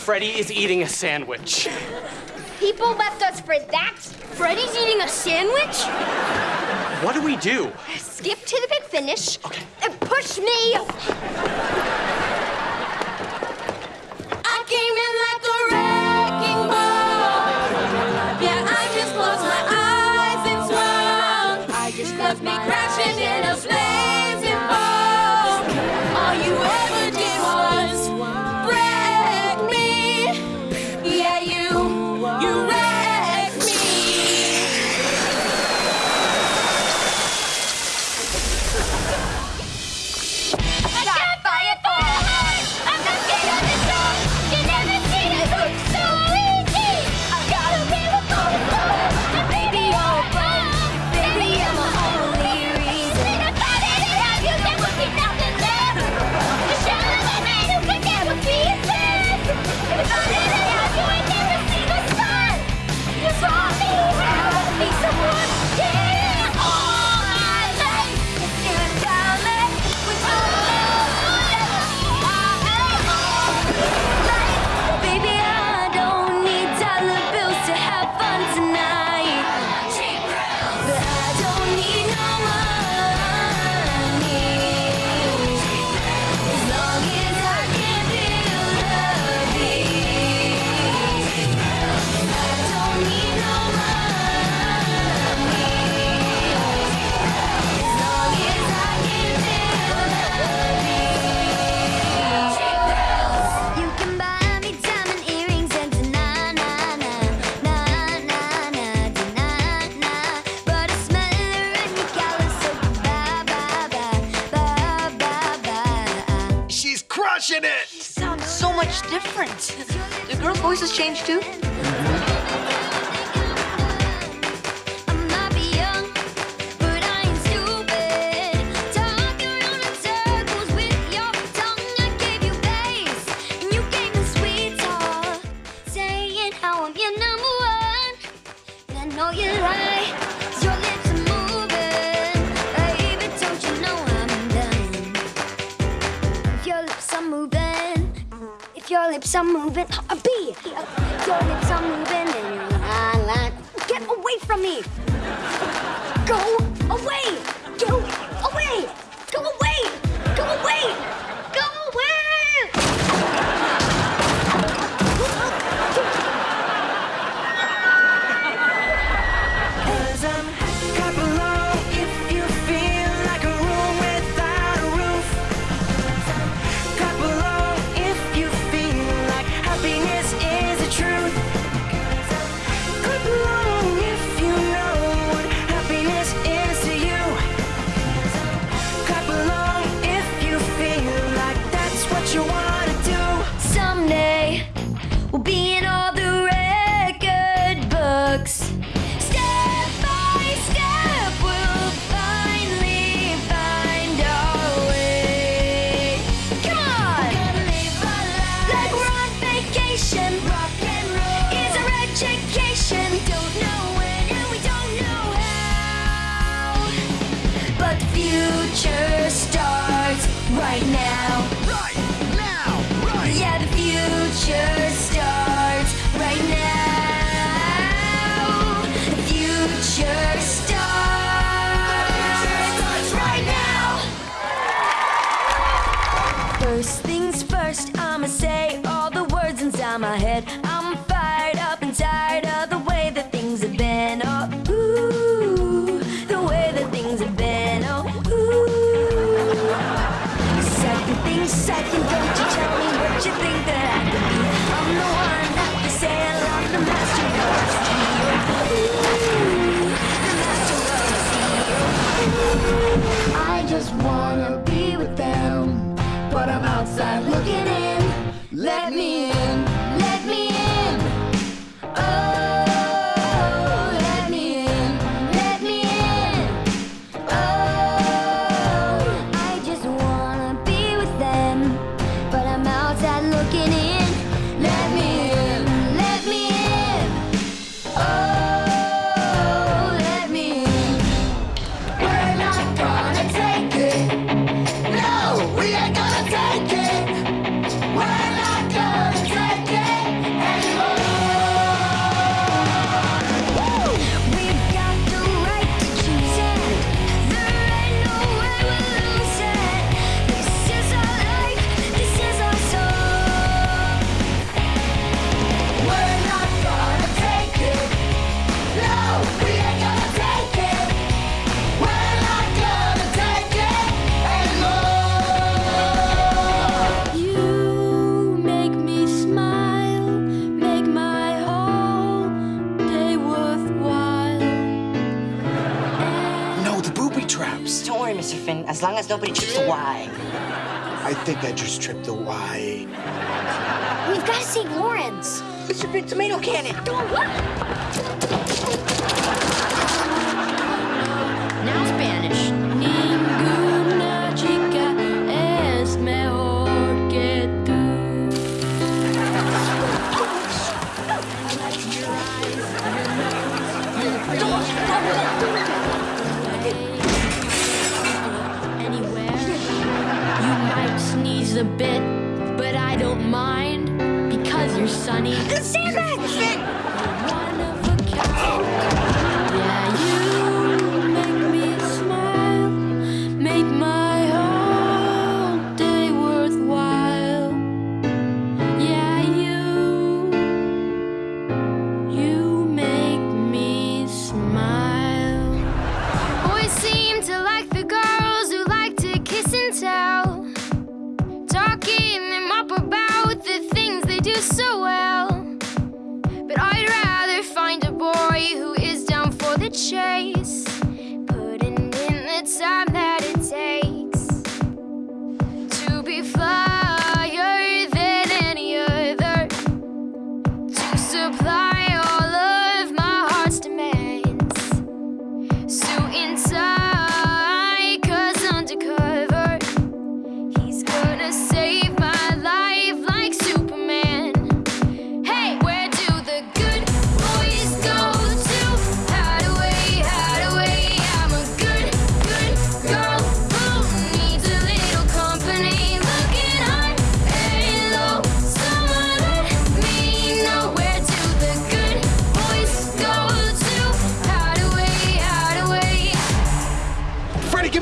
Freddy is eating a sandwich. People left us for that? Freddy's eating a sandwich? What do we do? Skip to the big finish. Okay. And push me. you much different. The girl's voice has changed too? your lips are moving. A B. Your lips are moving and you're lying. Get away from me. Go away. Go away. Go away. Go away. I think I just tripped the Y. We've got to save Lawrence. It's a big tomato cannon. Don't look.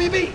牛逼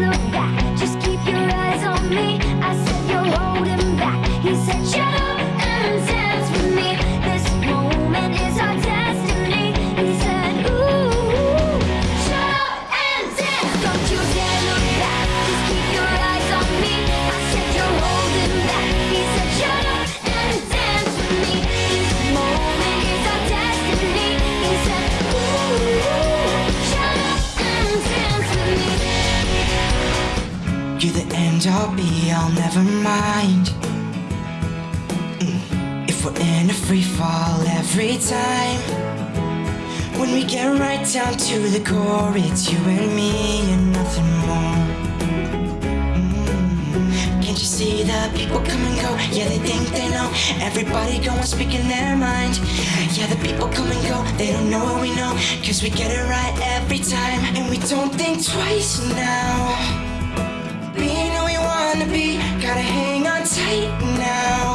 look never mind. Mm. If we're in a free fall every time When we get right down to the core It's you and me and nothing more. Mm. Can't you see that people come and go? Yeah, they think they know. Everybody going speaking their mind. Yeah, the people come and go. They don't know what we know. Cause we get it right every time. And we don't think twice now. right now.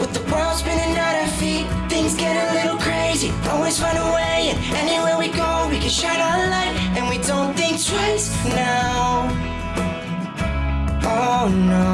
With the world spinning at our feet Things get a little crazy. Always find a way and anywhere we go We can shine our light. And we don't think twice now. Oh no.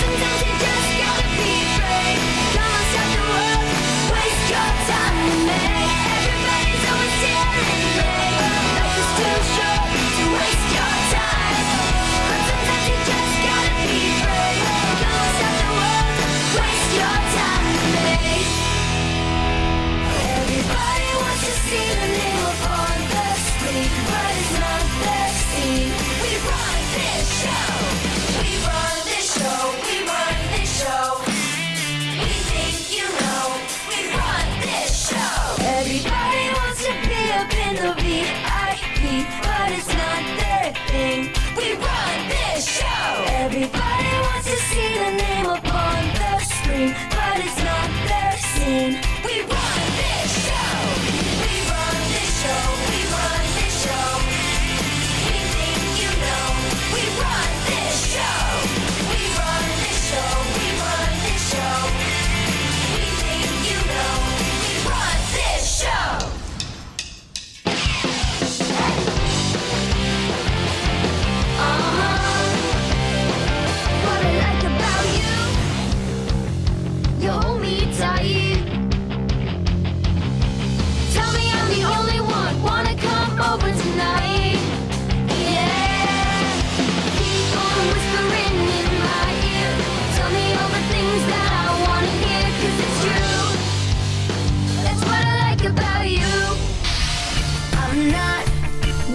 Sometimes it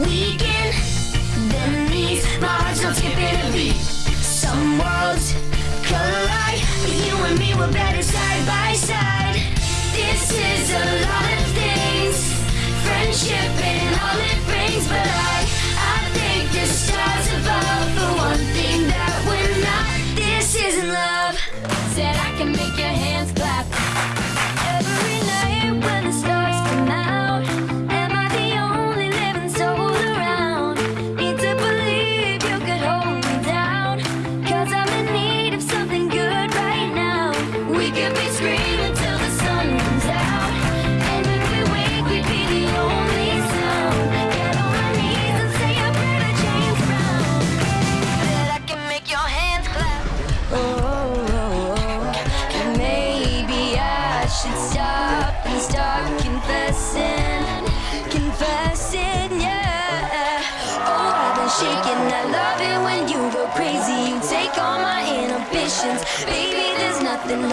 weekend, then knees, my heart's not skipping a beat. Some worlds collide, but you and me were better side by side. This is a lot of things, friendship.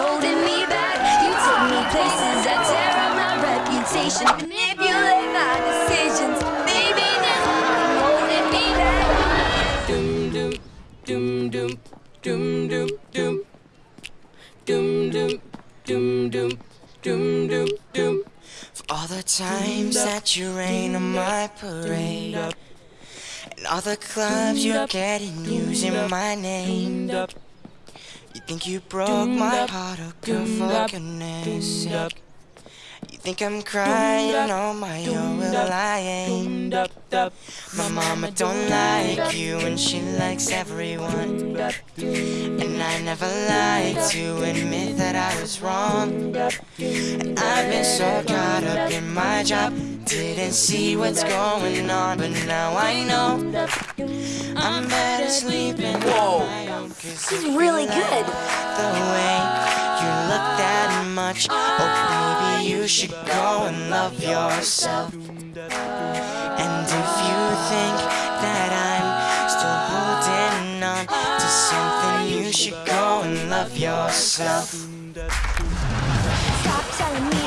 Holding me back. You took me places that tear up my reputation. Manipulate my decisions. Baby, there's nothing holding me back. Doom, doom, doom, doom, doom, doom, doom Doom, doom, doom, doom, doom, doom, doom For all the times that you rain on my parade And all the clubs you're getting using my name think you broke my heart, oh girl, for goodness sake think I'm crying on my own, well I ain't. My mama don't like you and she likes everyone. And I never lied to admit that I was wrong. And I've been so caught up in my job. Didn't see what's going on But now I know. I'm better sleeping own Cause He's really good. The you look that much. Oh baby you should go and love yourself. And if you think that I'm still holding on to something You should go and love yourself. Stop telling me